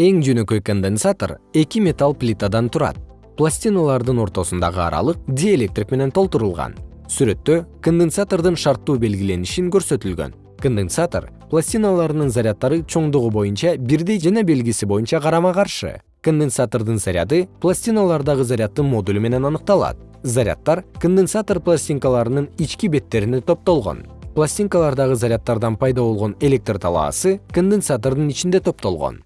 эң жөнөкөй конденсатор эки металл плитадан турат. Пластиналардын ортосундагы аралык диэлектрик менен толтурулган. Сүрөттө конденсатордун шарттуу белгиленишин көрсөтүлгөн. Конденсатор пластиналарынын заряддары чоңдугу боюнча бирдей жана белгиси боюнча карама каршы. Конденсатордун заряды пластиналардагы заряддын модулу менен аныкталат. Заряддар конденсатор пластинкаларынын ички беттерине топтолгон. Пластинкалардагы заряддардан пайда болгон электр талаасы конденсатордун ичинде топтолгон.